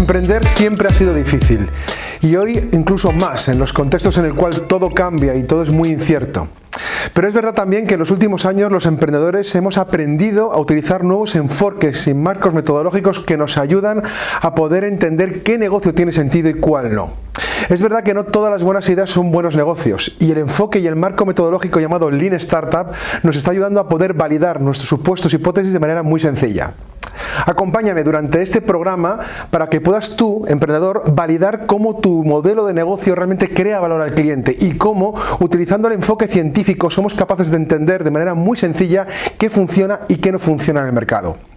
Emprender siempre ha sido difícil y hoy incluso más en los contextos en el cual todo cambia y todo es muy incierto. Pero es verdad también que en los últimos años los emprendedores hemos aprendido a utilizar nuevos enfoques y marcos metodológicos que nos ayudan a poder entender qué negocio tiene sentido y cuál no. Es verdad que no todas las buenas ideas son buenos negocios y el enfoque y el marco metodológico llamado Lean Startup nos está ayudando a poder validar nuestros supuestos hipótesis de manera muy sencilla. Acompáñame durante este programa para que puedas tú, emprendedor, validar cómo tu modelo de negocio realmente crea valor al cliente y cómo, utilizando el enfoque científico, somos capaces de entender de manera muy sencilla qué funciona y qué no funciona en el mercado.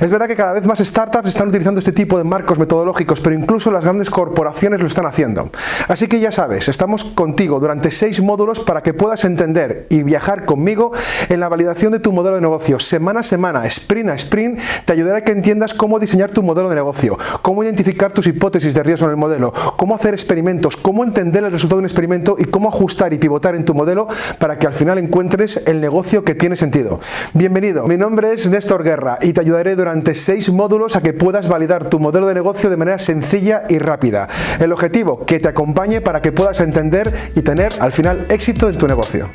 Es verdad que cada vez más startups están utilizando este tipo de marcos metodológicos, pero incluso las grandes corporaciones lo están haciendo. Así que ya sabes, estamos contigo durante seis módulos para que puedas entender y viajar conmigo en la validación de tu modelo de negocio. Semana a semana, sprint a sprint, te ayudará a que entiendas cómo diseñar tu modelo de negocio, cómo identificar tus hipótesis de riesgo en el modelo, cómo hacer experimentos, cómo entender el resultado de un experimento y cómo ajustar y pivotar en tu modelo para que al final encuentres el negocio que tiene sentido. Bienvenido, mi nombre es Néstor Guerra y te ayudaré durante durante seis módulos a que puedas validar tu modelo de negocio de manera sencilla y rápida. El objetivo, que te acompañe para que puedas entender y tener al final éxito en tu negocio.